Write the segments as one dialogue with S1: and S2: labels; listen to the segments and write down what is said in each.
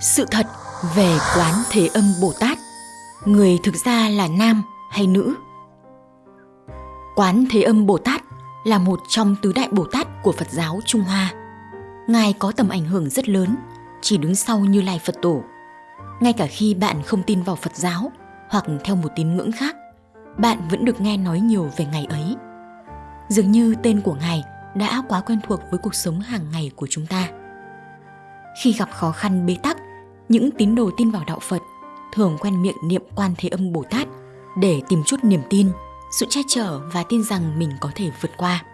S1: Sự thật về quán Thế Âm Bồ Tát, người thực ra là nam hay nữ? Quán Thế Âm Bồ Tát là một trong tứ đại Bồ Tát của Phật giáo Trung Hoa. Ngài có tầm ảnh hưởng rất lớn, chỉ đứng sau Như Lai Phật Tổ. Ngay cả khi bạn không tin vào Phật giáo hoặc theo một tín ngưỡng khác, bạn vẫn được nghe nói nhiều về ngày ấy. Dường như tên của Ngài đã quá quen thuộc với cuộc sống hàng ngày của chúng ta. Khi gặp khó khăn bế tắc, những tín đồ tin vào đạo Phật thường quen miệng niệm quan thế âm Bồ Tát để tìm chút niềm tin, sự che chở và tin rằng mình có thể vượt qua.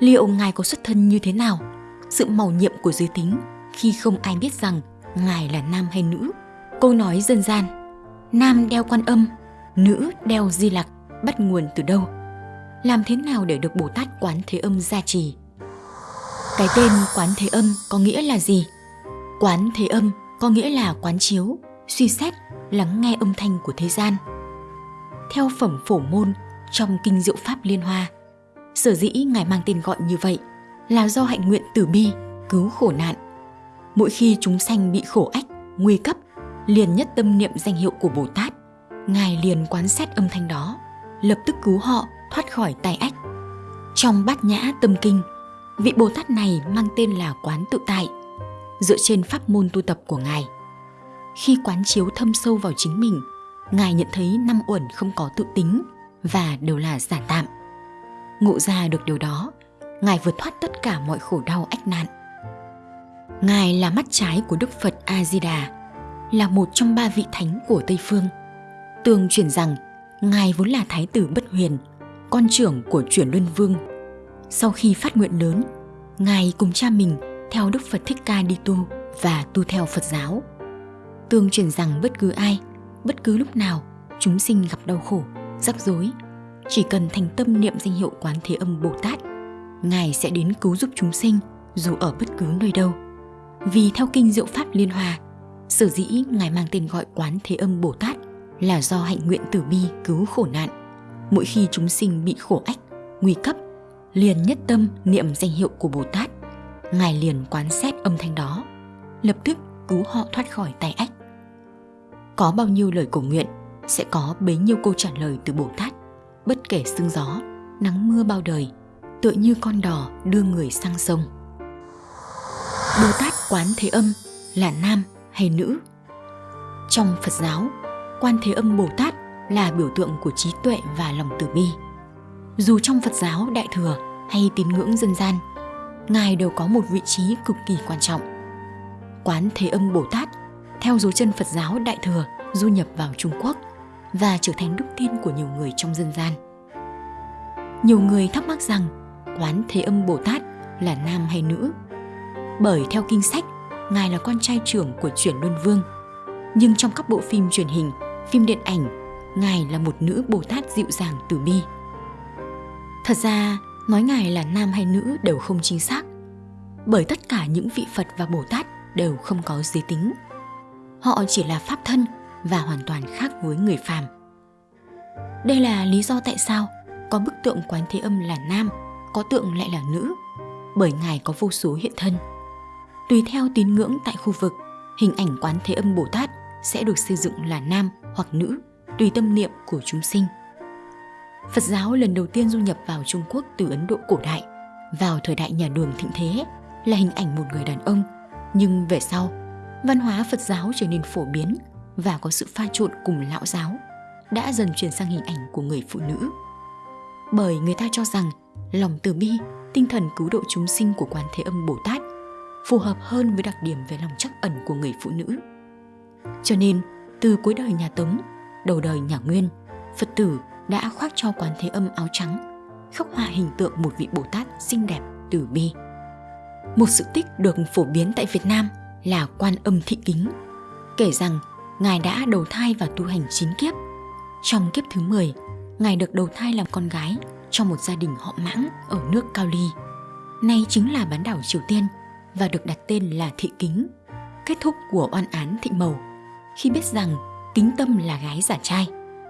S1: Liệu Ngài có xuất thân như thế nào? Sự màu nhiệm của giới tính khi không ai biết rằng Ngài là nam hay nữ. Câu nói dân gian, nam đeo quan âm, nữ đeo di lặc bắt nguồn từ đâu? Làm thế nào để được Bồ Tát Quán Thế Âm gia trì? Cái tên Quán Thế Âm có nghĩa là gì? Quán Thế Âm có nghĩa là quán chiếu, suy xét, lắng nghe âm thanh của thế gian. Theo phẩm phổ môn trong Kinh Diệu Pháp Liên Hoa, sở dĩ Ngài mang tên gọi như vậy là do hạnh nguyện từ bi, cứu khổ nạn. Mỗi khi chúng sanh bị khổ ách, nguy cấp, liền nhất tâm niệm danh hiệu của Bồ Tát, Ngài liền quán xét âm thanh đó, lập tức cứu họ thoát khỏi tai ách. Trong bát nhã tâm kinh, vị Bồ Tát này mang tên là quán tự tại – dựa trên pháp môn tu tập của Ngài. Khi quán chiếu thâm sâu vào chính mình, Ngài nhận thấy năm uẩn không có tự tính và đều là giả tạm. Ngộ ra được điều đó, Ngài vượt thoát tất cả mọi khổ đau ách nạn. Ngài là mắt trái của Đức Phật A-di-đà, là một trong ba vị thánh của Tây Phương. tường truyền rằng, Ngài vốn là Thái tử Bất Huyền, con trưởng của chuyển Luân Vương. Sau khi phát nguyện lớn, Ngài cùng cha mình theo Đức Phật Thích Ca đi tu và tu theo Phật giáo. Tương truyền rằng bất cứ ai, bất cứ lúc nào chúng sinh gặp đau khổ, rắc rối, chỉ cần thành tâm niệm danh hiệu Quán Thế Âm Bồ Tát, Ngài sẽ đến cứu giúp chúng sinh dù ở bất cứ nơi đâu. Vì theo kinh Diệu Pháp Liên Hòa, sở dĩ Ngài mang tên gọi Quán Thế Âm Bồ Tát là do hạnh nguyện tử bi cứu khổ nạn. Mỗi khi chúng sinh bị khổ ách, nguy cấp, liền nhất tâm niệm danh hiệu của Bồ Tát Ngài liền quán xét âm thanh đó, lập tức cứu họ thoát khỏi tay ách. Có bao nhiêu lời cầu nguyện, sẽ có bấy nhiêu câu trả lời từ Bồ Tát, bất kể sương gió, nắng mưa bao đời, tựa như con đò đưa người sang sông. Bồ Tát Quán Thế Âm là nam hay nữ? Trong Phật giáo, Quan Thế Âm Bồ Tát là biểu tượng của trí tuệ và lòng từ bi. Dù trong Phật giáo Đại Thừa hay tín ngưỡng dân gian – Ngài đều có một vị trí cực kỳ quan trọng. Quán Thế Âm Bồ Tát theo dấu chân Phật giáo Đại Thừa du nhập vào Trung Quốc và trở thành đức tin của nhiều người trong dân gian. Nhiều người thắc mắc rằng Quán Thế Âm Bồ Tát là nam hay nữ? Bởi theo kinh sách, Ngài là con trai trưởng của chuyển Luân Vương. Nhưng trong các bộ phim truyền hình, phim điện ảnh, Ngài là một nữ Bồ Tát dịu dàng từ bi. Thật ra, nói ngài là nam hay nữ đều không chính xác. Bởi tất cả những vị phật và bồ tát đều không có giới tính. Họ chỉ là pháp thân và hoàn toàn khác với người phàm. Đây là lý do tại sao có bức tượng quán thế âm là nam, có tượng lại là nữ, bởi ngài có vô số hiện thân. Tùy theo tín ngưỡng tại khu vực, hình ảnh quán thế âm bồ tát sẽ được xây dựng là nam hoặc nữ tùy tâm niệm của chúng sinh. Phật giáo lần đầu tiên du nhập vào Trung Quốc từ Ấn Độ cổ đại, vào thời đại nhà Đường thịnh thế là hình ảnh một người đàn ông, nhưng về sau, văn hóa Phật giáo trở nên phổ biến và có sự pha trộn cùng lão giáo, đã dần chuyển sang hình ảnh của người phụ nữ. Bởi người ta cho rằng lòng từ bi, tinh thần cứu độ chúng sinh của Quán Thế Âm Bồ Tát phù hợp hơn với đặc điểm về lòng trắc ẩn của người phụ nữ. Cho nên, từ cuối đời nhà Tống, đầu đời nhà Nguyên, Phật tử đã khoác cho quán thế âm áo trắng, khắc họa hình tượng một vị Bồ Tát xinh đẹp, từ bi. Một sự tích được phổ biến tại Việt Nam là quan âm thị kính, kể rằng Ngài đã đầu thai và tu hành chín kiếp. Trong kiếp thứ 10, Ngài được đầu thai làm con gái trong một gia đình họ mãng ở nước Cao Ly. Nay chính là bán đảo Triều Tiên và được đặt tên là Thị Kính, kết thúc của oan án Thị Mầu. Khi biết rằng Kính Tâm là gái giả trai,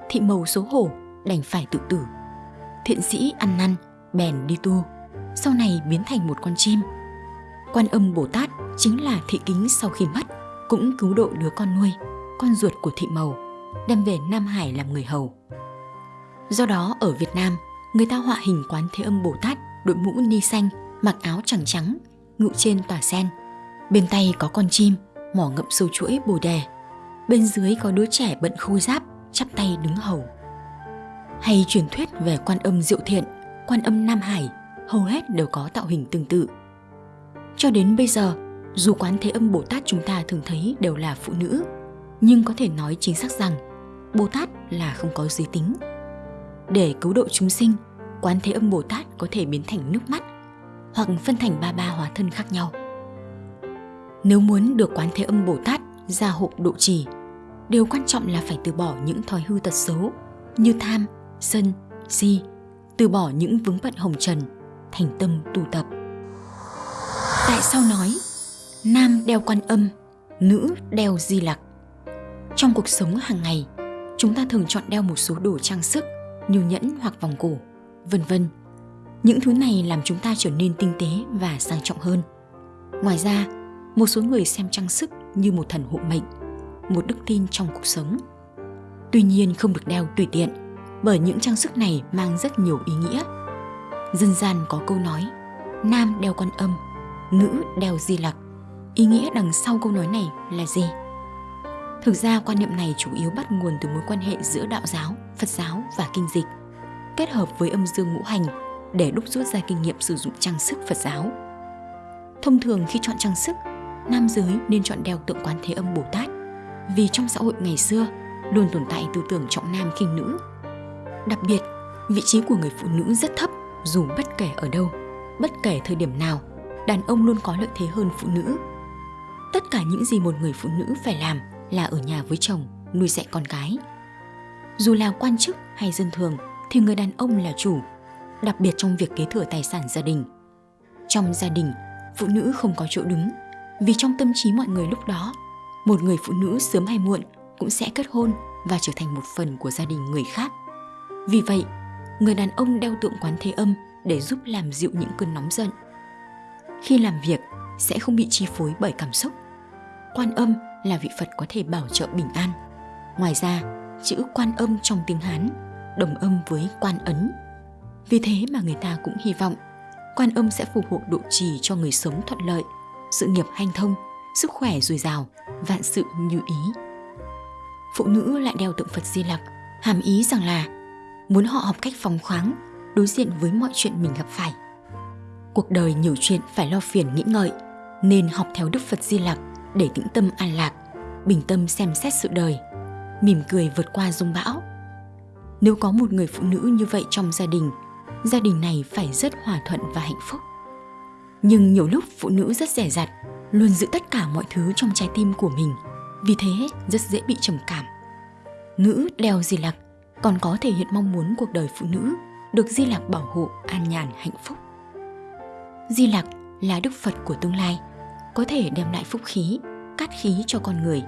S1: Thị Mầu xấu hổ đành phải tự tử. Thiện sĩ ăn năn, bèn đi tu, sau này biến thành một con chim. Quan âm Bồ Tát chính là thị kính sau khi mất, cũng cứu độ đứa con nuôi, con ruột của thị màu, đem về Nam Hải làm người hầu. Do đó ở Việt Nam, người ta họa hình quán Thế Âm Bồ Tát đội mũ ni xanh, mặc áo trắng trắng, ngự trên tòa sen. Bên tay có con chim, mỏ ngậm sâu chuỗi bồ đề. Bên dưới có đứa trẻ bận khôi giáp, chắp tay đứng hầu. Hay truyền thuyết về quan âm Diệu Thiện, quan âm Nam Hải, hầu hết đều có tạo hình tương tự. Cho đến bây giờ, dù quán thế âm Bồ Tát chúng ta thường thấy đều là phụ nữ, nhưng có thể nói chính xác rằng Bồ Tát là không có giới tính. Để cứu độ chúng sinh, quán thế âm Bồ Tát có thể biến thành nước mắt hoặc phân thành ba ba hóa thân khác nhau. Nếu muốn được quán thế âm Bồ Tát gia hộ độ trì, điều quan trọng là phải từ bỏ những thói hư tật xấu như tham, sân, si, từ bỏ những vướng bận hồng trần, thành tâm tu tập. Tại sao nói nam đeo quan âm, nữ đeo di lặc? Trong cuộc sống hàng ngày, chúng ta thường chọn đeo một số đồ trang sức như nhẫn hoặc vòng cổ, vân vân. Những thứ này làm chúng ta trở nên tinh tế và sang trọng hơn. Ngoài ra, một số người xem trang sức như một thần hộ mệnh, một đức tin trong cuộc sống. Tuy nhiên không được đeo tùy tiện, bởi những trang sức này mang rất nhiều ý nghĩa. Dân gian có câu nói, nam đeo quan âm, nữ đeo di lặc. Ý nghĩa đằng sau câu nói này là gì? Thực ra quan niệm này chủ yếu bắt nguồn từ mối quan hệ giữa đạo giáo, Phật giáo và kinh dịch, kết hợp với âm dương ngũ hành để đúc rút ra kinh nghiệm sử dụng trang sức Phật giáo. Thông thường khi chọn trang sức, nam giới nên chọn đeo tượng quán thế âm Bồ Tát vì trong xã hội ngày xưa luôn tồn tại tư tưởng trọng nam khinh nữ. Đặc biệt, vị trí của người phụ nữ rất thấp dù bất kể ở đâu, bất kể thời điểm nào, đàn ông luôn có lợi thế hơn phụ nữ. Tất cả những gì một người phụ nữ phải làm là ở nhà với chồng, nuôi dạy con cái. Dù là quan chức hay dân thường thì người đàn ông là chủ, đặc biệt trong việc kế thừa tài sản gia đình. Trong gia đình, phụ nữ không có chỗ đứng, vì trong tâm trí mọi người lúc đó, một người phụ nữ sớm hay muộn cũng sẽ kết hôn và trở thành một phần của gia đình người khác. Vì vậy, người đàn ông đeo tượng quán thế âm để giúp làm dịu những cơn nóng giận. Khi làm việc, sẽ không bị chi phối bởi cảm xúc. Quan âm là vị Phật có thể bảo trợ bình an. Ngoài ra, chữ quan âm trong tiếng Hán đồng âm với quan ấn. Vì thế mà người ta cũng hy vọng quan âm sẽ phù hộ độ trì cho người sống thuận lợi, sự nghiệp hanh thông, sức khỏe dồi dào, vạn sự như ý. Phụ nữ lại đeo tượng Phật Di Lặc, hàm ý rằng là muốn họ học cách phóng khoáng, đối diện với mọi chuyện mình gặp phải. Cuộc đời nhiều chuyện phải lo phiền nghĩ ngợi, nên học theo Đức Phật Di Lặc để tĩnh tâm an lạc, bình tâm xem xét sự đời, mỉm cười vượt qua dung bão. Nếu có một người phụ nữ như vậy trong gia đình, gia đình này phải rất hòa thuận và hạnh phúc. Nhưng nhiều lúc phụ nữ rất rẻ rặt, luôn giữ tất cả mọi thứ trong trái tim của mình, vì thế rất dễ bị trầm cảm. Nữ đeo di lặc còn có thể hiện mong muốn cuộc đời phụ nữ được di lạc bảo hộ an nhàn hạnh phúc. Di lạc là đức Phật của tương lai, có thể đem lại phúc khí, cát khí cho con người,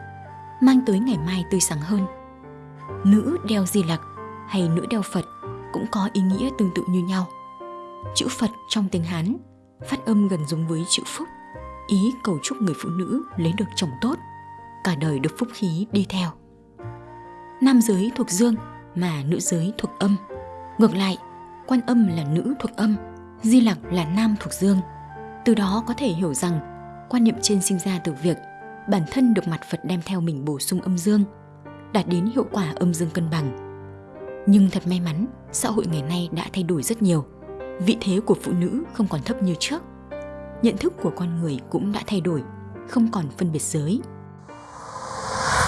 S1: mang tới ngày mai tươi sáng hơn. Nữ đeo di lạc hay nữ đeo Phật cũng có ý nghĩa tương tự như nhau. Chữ Phật trong tiếng Hán phát âm gần giống với chữ Phúc, ý cầu chúc người phụ nữ lấy được chồng tốt, cả đời được phúc khí đi theo. Nam giới thuộc dương mà nữ giới thuộc âm. Ngược lại, quan âm là nữ thuộc âm, di lặc là nam thuộc dương. Từ đó có thể hiểu rằng quan niệm trên sinh ra từ việc bản thân được mặt Phật đem theo mình bổ sung âm dương, đạt đến hiệu quả âm dương cân bằng. Nhưng thật may mắn, xã hội ngày nay đã thay đổi rất nhiều. Vị thế của phụ nữ không còn thấp như trước. Nhận thức của con người cũng đã thay đổi, không còn phân biệt giới.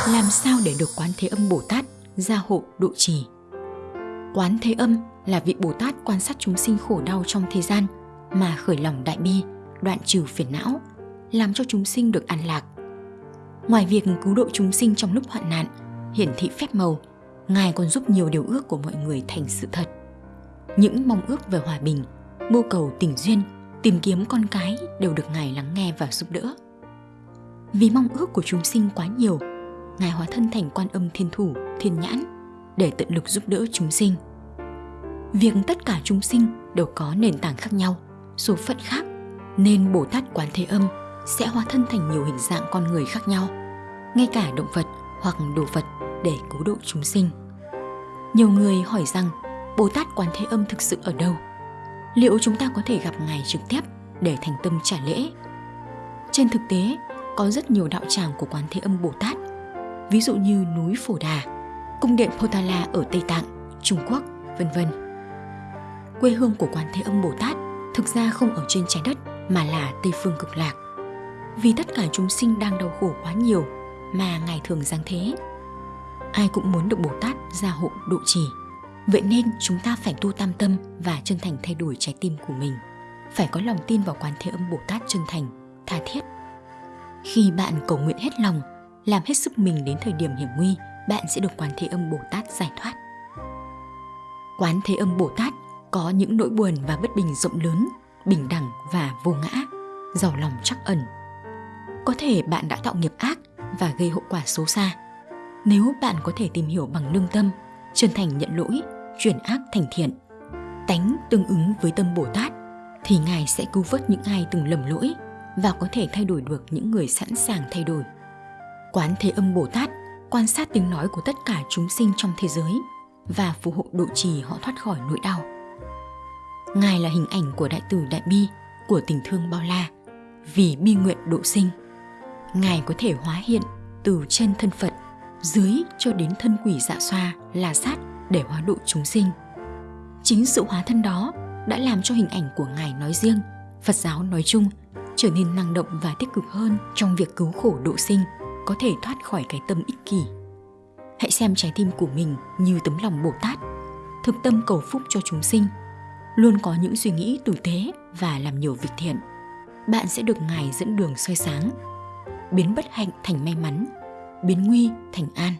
S1: Làm sao để được quán thế âm Bồ Tát gia hộ độ trì? Quán thế âm là vị Bồ Tát quan sát chúng sinh khổ đau trong thế gian mà khởi lòng đại bi, đoạn trừ phiền não, làm cho chúng sinh được an lạc. Ngoài việc cứu độ chúng sinh trong lúc hoạn nạn, hiển thị phép màu, Ngài còn giúp nhiều điều ước của mọi người thành sự thật. Những mong ước về hòa bình, mưu cầu tình duyên, tìm kiếm con cái đều được Ngài lắng nghe và giúp đỡ. Vì mong ước của chúng sinh quá nhiều, Ngài hóa thân thành quan âm thiên thủ, thiên nhãn để tận lực giúp đỡ chúng sinh. Việc tất cả chúng sinh đều có nền tảng khác nhau, số phận khác, nên Bồ Tát Quán Thế Âm sẽ hóa thân thành nhiều hình dạng con người khác nhau ngay cả động vật hoặc đồ vật để cứu độ chúng sinh. Nhiều người hỏi rằng Bồ Tát Quán Thế Âm thực sự ở đâu? Liệu chúng ta có thể gặp Ngài trực tiếp để thành tâm trả lễ? Trên thực tế, có rất nhiều đạo tràng của Quán Thế Âm Bồ Tát, ví dụ như núi Phổ Đà, cung điện Potala ở Tây Tạng, Trung Quốc, vân vân. Quê hương của Quán Thế Âm Bồ Tát thực ra không ở trên trái đất mà là Tây phương cực lạc. Vì tất cả chúng sinh đang đau khổ quá nhiều mà Ngài thường giáng thế. Ai cũng muốn được Bồ Tát gia hộ độ trì. Vậy nên chúng ta phải tu tam tâm và chân thành thay đổi trái tim của mình. Phải có lòng tin vào Quán Thế Âm Bồ Tát chân thành, tha thiết. Khi bạn cầu nguyện hết lòng, làm hết sức mình đến thời điểm hiểm nguy, bạn sẽ được Quán Thế Âm Bồ Tát giải thoát. Quán Thế Âm Bồ Tát có những nỗi buồn và bất bình rộng lớn, bình đẳng và vô ngã, giàu lòng chắc ẩn. Có thể bạn đã tạo nghiệp ác và gây hậu quả xấu xa. Nếu bạn có thể tìm hiểu bằng lương tâm, chân thành nhận lỗi, chuyển ác thành thiện, tánh tương ứng với tâm Bồ Tát, thì Ngài sẽ cứu vớt những ai từng lầm lỗi và có thể thay đổi được những người sẵn sàng thay đổi. Quán Thế Âm Bồ Tát quan sát tiếng nói của tất cả chúng sinh trong thế giới và phù hộ độ trì họ thoát khỏi nỗi đau. Ngài là hình ảnh của đại từ đại bi, của tình thương bao la, vì bi nguyện độ sinh. Ngài có thể hóa hiện từ trên thân Phật, dưới cho đến thân quỷ dạ xoa, là sát để hóa độ chúng sinh. Chính sự hóa thân đó đã làm cho hình ảnh của Ngài nói riêng, Phật giáo nói chung trở nên năng động và tích cực hơn trong việc cứu khổ độ sinh, có thể thoát khỏi cái tâm ích kỷ. Hãy xem trái tim của mình như tấm lòng Bồ Tát, thực tâm cầu phúc cho chúng sinh – luôn có những suy nghĩ tử tế và làm nhiều việc thiện. Bạn sẽ được ngài dẫn đường soi sáng biến bất hạnh thành may mắn biến nguy thành an.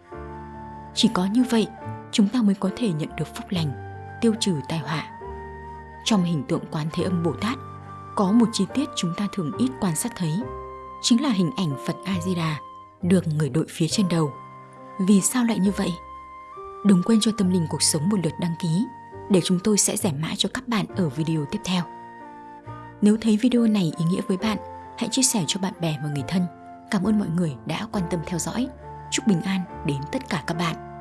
S1: Chỉ có như vậy chúng ta mới có thể nhận được phúc lành tiêu trừ tai họa. Trong hình tượng quán thế âm bồ tát có một chi tiết chúng ta thường ít quan sát thấy chính là hình ảnh phật a di đà được người đội phía trên đầu vì sao lại như vậy đừng quên cho tâm linh cuộc sống một lượt đăng ký để chúng tôi sẽ giải mã cho các bạn ở video tiếp theo. Nếu thấy video này ý nghĩa với bạn, hãy chia sẻ cho bạn bè và người thân. Cảm ơn mọi người đã quan tâm theo dõi. Chúc bình an đến tất cả các bạn.